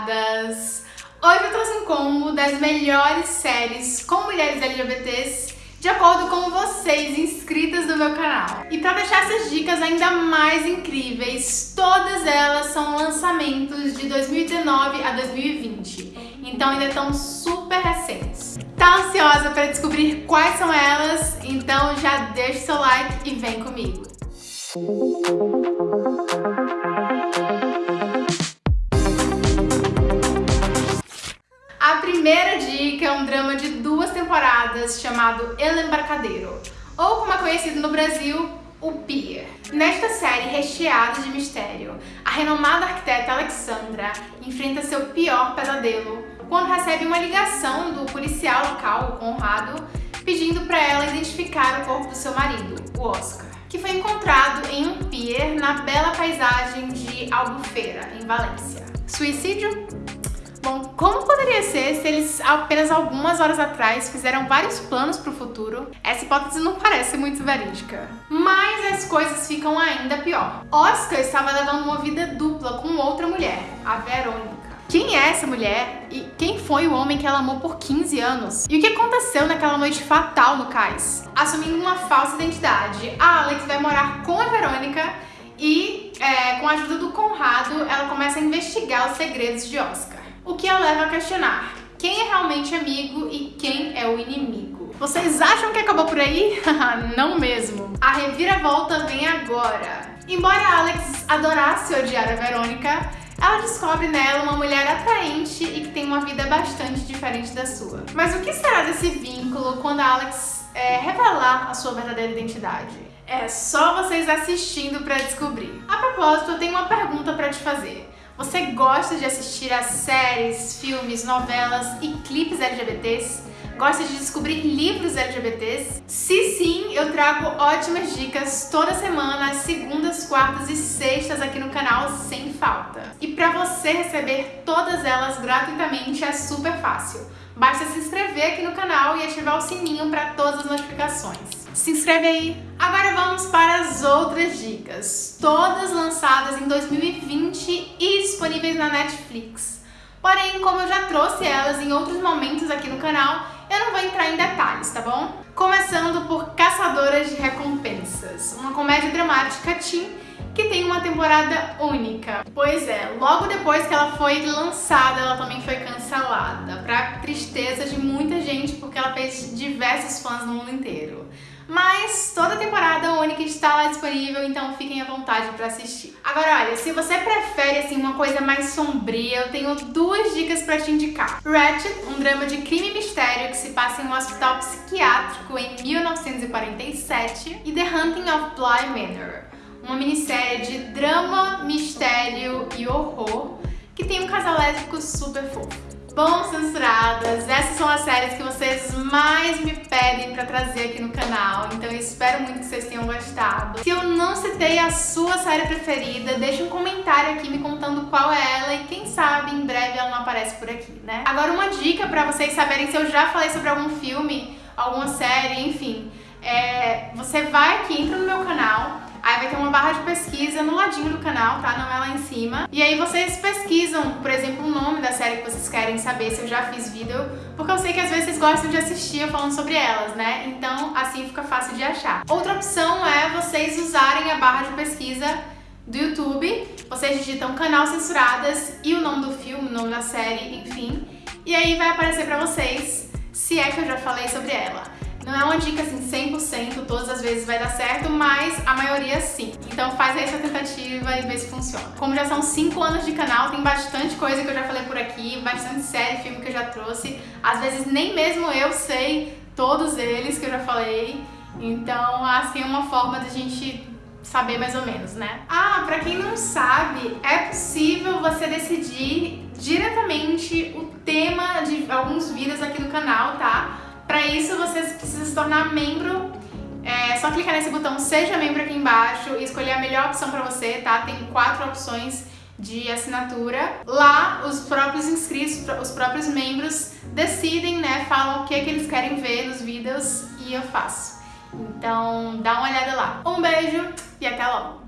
temporadas. Hoje eu trouxe um combo das melhores séries com mulheres LGBTs de acordo com vocês inscritas no meu canal. E para deixar essas dicas ainda mais incríveis, todas elas são lançamentos de 2019 a 2020, então ainda estão super recentes. Tá ansiosa para descobrir quais são elas? Então já deixa seu like e vem comigo. A temporadas chamado El Embarcadeiro, ou como é conhecido no Brasil, o Pier. Nesta série recheada de mistério, a renomada arquiteta Alexandra enfrenta seu pior pesadelo quando recebe uma ligação do policial local, o Conrado, pedindo para ela identificar o corpo do seu marido, o Oscar, que foi encontrado em um pier na bela paisagem de Albufeira, em Valência. Suicídio? Bom, como poderia ser se eles apenas algumas horas atrás fizeram vários planos para o futuro? Essa hipótese não parece muito verídica. Mas as coisas ficam ainda pior. Oscar estava levando uma vida dupla com outra mulher, a Verônica. Quem é essa mulher e quem foi o homem que ela amou por 15 anos? E o que aconteceu naquela noite fatal no cais? Assumindo uma falsa identidade, a Alex vai morar com a Verônica e, é, com a ajuda do Conrado, ela começa a investigar os segredos de Oscar. O que a leva a questionar quem é realmente amigo e quem é o inimigo. Vocês acham que acabou por aí? Não mesmo. A reviravolta vem agora. Embora Alex adorasse odiar a Verônica, ela descobre nela uma mulher atraente e que tem uma vida bastante diferente da sua. Mas o que será desse vínculo quando Alex é, revelar a sua verdadeira identidade? É só vocês assistindo para descobrir. A propósito, eu tenho uma pergunta para te fazer. Você gosta de assistir a séries, filmes, novelas e clipes LGBTs? Gosta de descobrir livros LGBTs? Se sim, eu trago ótimas dicas toda semana, segundas, quartas e sextas aqui no canal sem falta. E para você receber todas elas gratuitamente é super fácil. Basta se inscrever aqui no canal e ativar o sininho para todas as notificações. Se inscreve aí! Agora vamos para as outras dicas, todas lançadas em 2020 e disponíveis na Netflix. Porém, como eu já trouxe elas em outros momentos aqui no canal, eu não vou entrar em detalhes, tá bom? Começando por Caçadoras de Recompensas, uma comédia dramática teen que tem uma temporada única. Pois é, logo depois que ela foi lançada, ela também foi cancelada, pra tristeza de muita gente, porque ela fez diversos fãs no mundo inteiro. Mas toda temporada única está lá disponível, então fiquem à vontade para assistir. Agora, olha, se você prefere assim uma coisa mais sombria, eu tenho duas dicas para te indicar. Ratchet, um drama de crime e mistério que se passa em um hospital psiquiátrico em 1947, e The Hunting of Bly Manor, uma minissérie de drama, mistério e horror que tem um casal lésbico super fofo. Bom, censuradas, essas são as séries que vocês mais me pedem pra trazer aqui no canal, então eu espero muito que vocês tenham gostado. Se eu não citei a sua série preferida, deixa um comentário aqui me contando qual é ela e quem sabe em breve ela não aparece por aqui, né? Agora uma dica pra vocês saberem se eu já falei sobre algum filme, alguma série, enfim, é, você vai aqui, entra no meu canal, Aí vai ter uma barra de pesquisa no ladinho do canal, tá? Não é lá em cima. E aí vocês pesquisam, por exemplo, o nome da série que vocês querem saber, se eu já fiz vídeo, porque eu sei que às vezes vocês gostam de assistir eu falando sobre elas, né? Então assim fica fácil de achar. Outra opção é vocês usarem a barra de pesquisa do YouTube, vocês digitam canal censuradas e o nome do filme, o nome da série, enfim, e aí vai aparecer pra vocês se é que eu já falei sobre ela. Não é uma dica assim 100%, todas as vezes vai dar certo, mas a maioria sim. Então faz aí essa tentativa e vê se funciona. Como já são 5 anos de canal, tem bastante coisa que eu já falei por aqui, bastante série, filme que eu já trouxe. Às vezes nem mesmo eu sei todos eles que eu já falei. Então, assim, é uma forma da gente saber mais ou menos, né? Ah, pra quem não sabe, é possível você decidir diretamente o tema de alguns vídeos aqui no canal, tá? Para isso, você precisa se tornar membro. É só clicar nesse botão Seja Membro aqui embaixo e escolher a melhor opção para você, tá? Tem quatro opções de assinatura. Lá, os próprios inscritos, os próprios membros decidem, né? Falam o que, que eles querem ver nos vídeos e eu faço. Então, dá uma olhada lá. Um beijo e até logo!